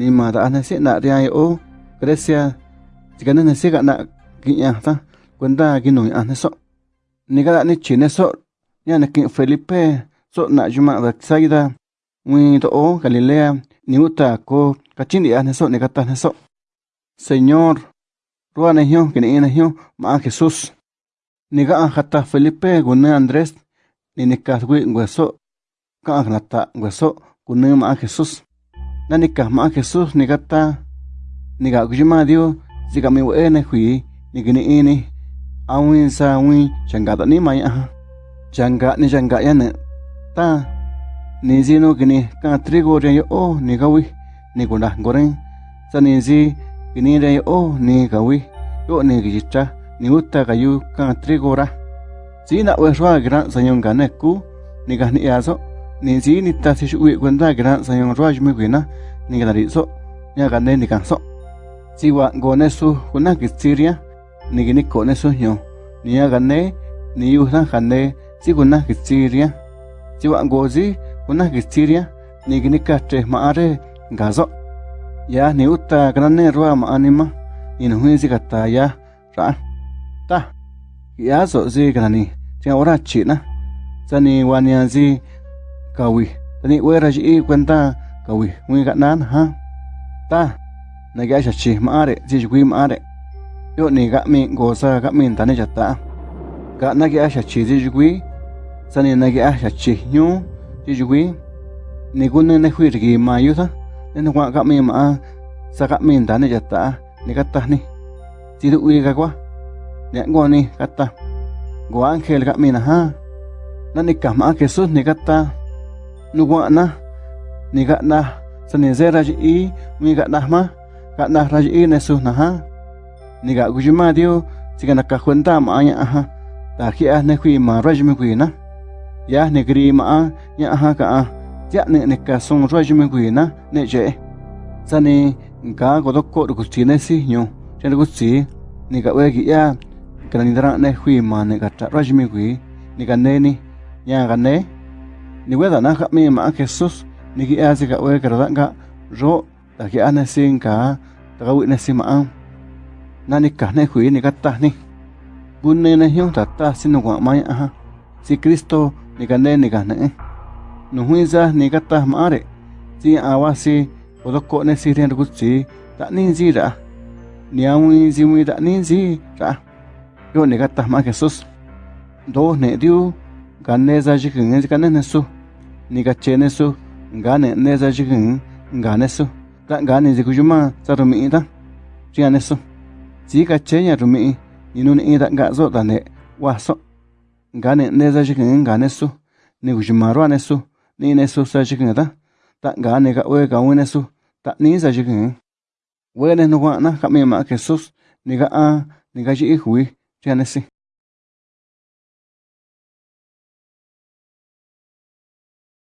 ni ma da na si na ria yo Grecia jika na si ga na ginya ta kwenda ginu ya na so ni ga ni chine so ya na kin Felipe. So na juma da saida wi to o Galilea ni uta ko kachini ya na so ni kata na so Señor ruwa na hiyo kini ina hiyo ma Jesús ni ga hata Felipe gune Andrés ni ni ka wi ngweso ka nata ngweso gune ma Jesús na ni ka ma Jesús ni kata ni ga kujima dio zika mi we ne hui ni ini awin sa win changa da ni ma ya changa ni changa ya ne. Ta ni zino gini ka trigo re yo o ni ga wi ni guna goren sa ni zi gini re yo o ni ga wi yo ni gi cha ni uta ga yu ka trigo ra. Si na we shwa gran sa yon ga ne ku ni ga nên si ni ta si shui cuenta que ran sayong ruaj me guina ni que dari so ya gané ni canso si wa gone su kuna que siria ni que cái cone su yo ni ya gané ni usan gané si kuna que siria si wa gozi kuna que siria ni que ni catre maare gaso ya ni uta grande ruam ma anima ni no huisi gata ya ra ta nhà số gì cái này, ya so si chỉ Tiang ora china. Zani wanian si kawi tani zi ta we ra ji cuenta kawi wi wi ga ha? Ta na ga sha chi ma are ji gui ma are yo ni ga mi go sa ga mi ta ne cha ta ga na ga sha chi ji gui sa ni na ga sha chi nyu ji gui ni gun ne hui gì ma yu sa ne na ga mi ma sa ga mi ta ne cha ta ni ga ta ni. Ji du wi ga kwa ne go ni ga ta. Go ángel ga mi na ha? Na ni ka ma Jesus ni ga ta. Nu wa na ni ga na sa ni ze ra ji i mi ga na ma ga na ra ji ne su na ha? Ni ga gu ma dio si ga na ka kwenta ma ya ha? Ta ki a ne khui ma ra ji mi na ya ne gri ma ya ha? Ka a ya ne ne ka song ra mi khui na ne je. Sa ni ga go ko ti ne si nyu. Ti ni ga we gi ya. Ka ni dra ne khui ma ne ga ta ra ji mi khui ni ga ne ni. Ya ga ne ni we da na ka mi ma Jesus ni gi a si ga we ka da ga ro ta ki a ne sin ka ta ga wi ne si ma ang. Na ni ka ne hui ni ka ta ni. Bun ne hyong ta ta sin no ma ya si Cristo ni ka ne ni ka ne no hui za ni ka ta si a wa si o do ko ne si ren gu si ta ni ji ra. Ni a wi ji wi da ni ji ra. Yo ni ka ta ma Jesus do ne diu ga ne za ji kin ga ne ne su nika chene su ngane neza jikin ngane su. Ta ngane ziku yuma sa rumi ita chiane su. Zika chenya rumi inun ita nga zo ta ne wa so. Ngane neza jikin ngane su. Niku yuma ruane su nine su sa jikin ta. Ta ngane ka uwe ka uine su. Ta nisa jikin wene nukwa na kamima Jesus nika a nika jihi hui. Chiane si.